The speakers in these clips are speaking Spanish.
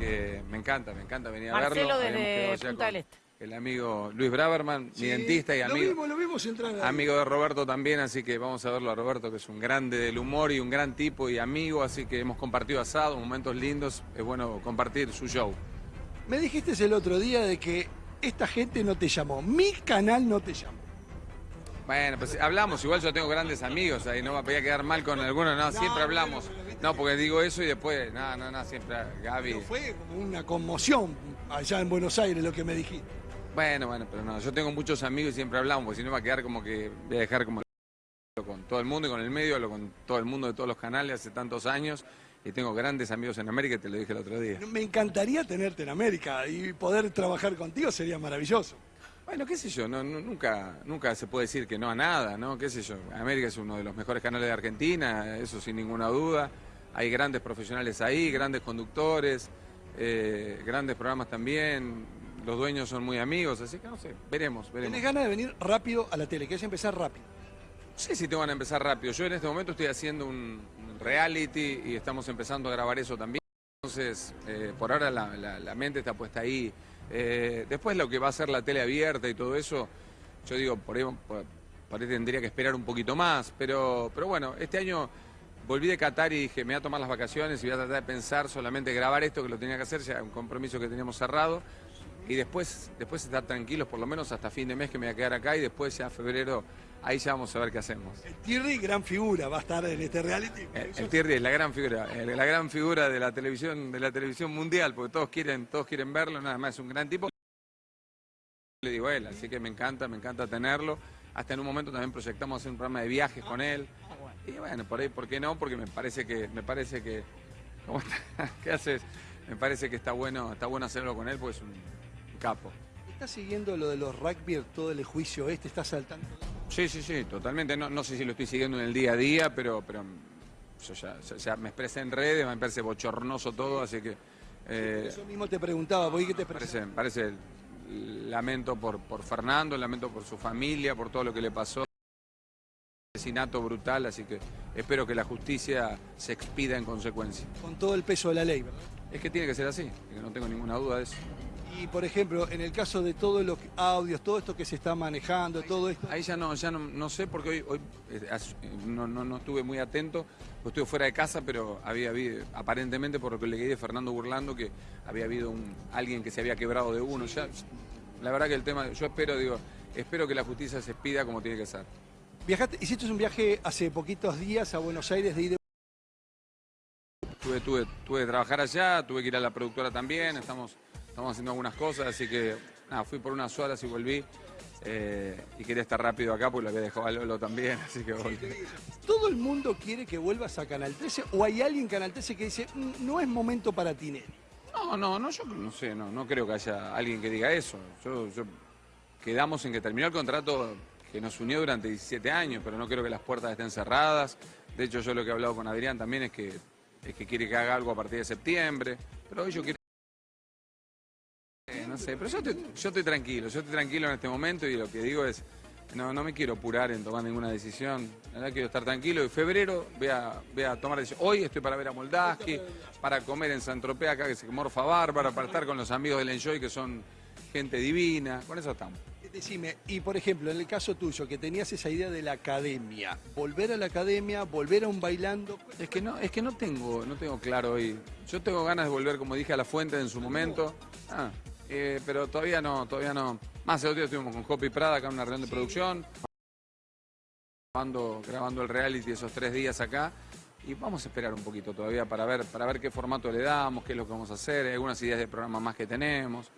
que me encanta, me encanta venir a Marcelo verlo. Desde Punta con del Este. El amigo Luis Braverman, Sí, mi dentista y Lo amigo, vimos, lo vimos entrar ahí. amigo de Roberto también, así que vamos a verlo a Roberto, que es un grande del humor y un gran tipo y amigo, así que hemos compartido asado, momentos lindos, es bueno compartir su show. Me dijiste el otro día de que esta gente no te llamó. Mi canal no te llamó. Bueno, pues hablamos, igual yo tengo grandes amigos ahí, no me podía quedar mal con algunos, no, siempre hablamos. No, porque digo eso y después, no, no, no, siempre Gaby. Pero fue una conmoción allá en Buenos Aires lo que me dijiste. Bueno, bueno, pero no, yo tengo muchos amigos y siempre hablamos, porque si no va a quedar como que voy a dejar como con todo el mundo y con el medio, hablo con todo el mundo de todos los canales hace tantos años y tengo grandes amigos en América, te lo dije el otro día. Me encantaría tenerte en América y poder trabajar contigo sería maravilloso. Bueno, qué sé yo, no, no- nunca, nunca se puede decir que no a nada, ¿no? Qué sé yo, América es uno de los mejores canales de Argentina, eso sin ninguna duda. Hay grandes profesionales ahí, grandes conductores, eh, grandes programas también, los dueños son muy amigos, así que no sé, veremos, veremos. Tenés ganas de venir rápido a la tele, querés empezar rápido. No sé si te van a empezar rápido. Yo en este momento estoy haciendo un reality y estamos empezando a grabar eso también. Entonces, eh, por ahora la, la- la mente está puesta ahí. Eh, después lo que va a ser la tele abierta y todo eso, yo digo, por ahí, por ahí tendría que esperar un poquito más. Pero, pero bueno, este año volví de Qatar y dije, me voy a tomar las vacaciones y voy a tratar de pensar solamente grabar esto que lo tenía que hacer, ya un compromiso que teníamos cerrado. Y después, después estar tranquilos, por lo menos hasta fin de mes que me voy a quedar acá y después ya febrero, ahí ya vamos a ver qué hacemos. El Thierry, gran figura, va a estar en este reality. El, el Thierry es la gran figura, la gran figura de la televisión, de la televisión mundial, porque todos quieren, todos quieren verlo, nada más es un gran tipo. Le digo a él, así que me encanta, me encanta tenerlo. Hasta en un momento también proyectamos hacer un programa de viajes con él. Y bueno, por ahí, ¿por qué no? Porque me parece que, me parece que, ¿cómo está? ¿qué haces? Me parece que está bueno, está bueno hacerlo con él, porque es un capo. ¿Estás siguiendo lo de los rugby, todo el juicio este? ¿Estás saltando? Sí, sí, sí, totalmente. No, no sé si lo estoy siguiendo en el día a día, pero, pero yo ya, ya- ya me expresé en redes, me parece bochornoso todo, así que eh, Eso mismo te preguntaba, ¿por qué te parece, me parece lamento por, por Fernando, lamento por su familia, por todo lo que le pasó. Asesinato brutal, así que espero que la justicia se expida en consecuencia. con todo el peso de la ley, ¿verdad? Es que tiene que ser así, que no tengo ninguna duda de eso. Y por ejemplo, en el caso de todos los audios, todo esto que se está manejando, todo esto, Ahí ya no, ya no, no sé porque hoy, hoy eh, eh, no, no, no estuve muy atento, pues estuve fuera de casa, pero había habido, aparentemente por lo que leí de Fernando Burlando, que había habido un, alguien que se había quebrado de uno. Ya, la verdad que el tema, yo espero, digo, espero que la justicia se expida como tiene que ser. Viajaste, hiciste un viaje hace poquitos días a Buenos Aires de ida. Tuve, tuve, tuve que trabajar allá, tuve que ir a la productora también, estamos, estamos haciendo algunas cosas, así que nada, fui por unas horas y volví. eh, y quería estar rápido acá porque lo había dejado a Lolo también, así que volví. ¿Todo el mundo quiere que vuelvas a Canal 13 o hay alguien en Canal 13 que dice, "Mm, no es momento para Tinelli? No, no, no, yo no sé, no, no creo que haya alguien que diga eso. Yo, yo- quedamos en que terminó el contrato que nos unió durante 17 años, pero no creo que las puertas estén cerradas. De hecho, yo lo que he hablado con Adrián también es que, es que quiere que haga algo a partir de septiembre, pero hoy yo quiero... No sé, pero yo estoy, tranquilo, yo estoy tranquilo en este momento y lo que digo es, no, no me quiero apurar en tomar ninguna decisión, la verdad quiero estar tranquilo. En febrero voy a, voy a tomar decisión. Hoy estoy para ver a Moldaski, para comer en San Tropez acá que se morfa bárbara, para estar con los amigos del Enjoy que son gente divina, con eso estamos. Decime, y por ejemplo, en el caso tuyo, que tenías esa idea de la academia, volver a la academia, volver a un bailando, Es que no, es que no tengo, no tengo claro hoy. Yo tengo ganas de volver, como dije, a la fuente en su momento. Ah, eh, pero todavía no, todavía no. Más el otro día estuvimos con Hopi Prada acá en una reunión de producción. Grabando, grabando el reality esos tres días acá. Y vamos a esperar un poquito todavía para ver, para ver qué formato le damos, qué es lo que vamos a hacer, algunas ideas de programa más que tenemos.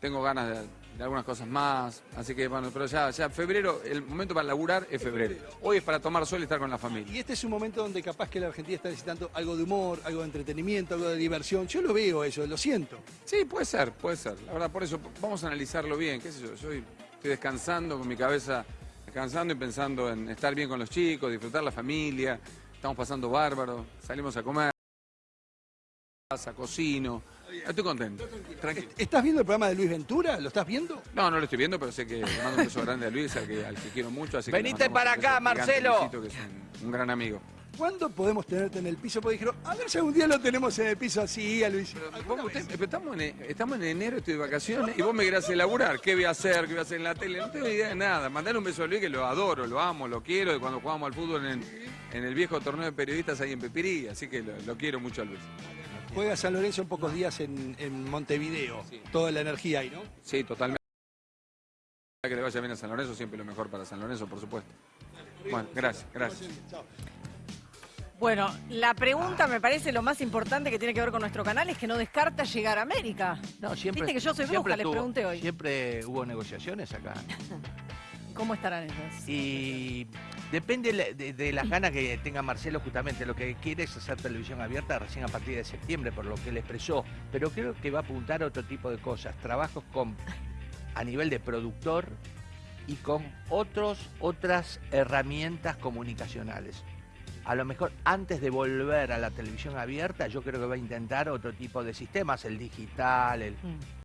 Tengo ganas de, de algunas cosas más. Así que bueno, pero ya, ya febrero, el momento para laburar es febrero. Hoy es para tomar sol y estar con la familia. y este es un momento donde capaz que la Argentina está necesitando algo de humor, algo de entretenimiento, algo de diversión. Yo lo veo eso, lo siento. Sí, puede ser, puede ser. La verdad, por eso vamos a analizarlo bien. ¿Qué sé yo? Yo estoy descansando con mi cabeza, descansando y pensando en estar bien con los chicos, disfrutar la familia. Estamos pasando bárbaro, salimos a comer, casa, cocino. Estoy contento, tranquilo. ¿Estás viendo el programa de Luis Ventura? ¿Lo estás viendo? No, no lo estoy viendo, pero sé que le mando un beso grande a Luis, al que, al que quiero mucho. Así que mandamos para acá, gigante Marcelo. Luisito, que es un, un gran amigo. ¿cuándo podemos tenerte en el piso? Porque dijeron, a ver si algún día lo tenemos en el piso así, a Luis. Pero, usted- pero estamos, en, estamos en enero, estoy de vacaciones, y vos me querés elaborar. ¿Qué voy a hacer? ¿Qué voy a hacer en la tele? No tengo idea de nada. Mandar un beso a Luis, que lo adoro, lo amo, lo quiero, de cuando jugamos al fútbol en, en el viejo torneo de periodistas ahí en Pepirí, así que lo, lo quiero mucho a Luis. Juega San Lorenzo en pocos días en, en Montevideo. Sí. Toda la energía ahí, ¿no? Sí, totalmente. Que le vaya bien a San Lorenzo, siempre lo mejor para San Lorenzo, por supuesto. Bueno, gracias, gracias. Bueno, la pregunta me parece lo más importante que tiene que ver con nuestro canal es que no descarta llegar a América. No, siempre, Viste que yo soy bruja, les pregunté hoy. Siempre hubo negociaciones acá. ¿Cómo estarán esas? Y depende de, de- las ganas que tenga Marcelo justamente. Lo que quiere es hacer televisión abierta recién a partir de septiembre, por lo que él expresó. Pero creo que va a apuntar a otro tipo de cosas. Trabajos con a nivel de productor y con otros, otras herramientas comunicacionales. A lo mejor antes de volver a la televisión abierta, yo creo que va a intentar otro tipo de sistemas, el digital, el, Mm.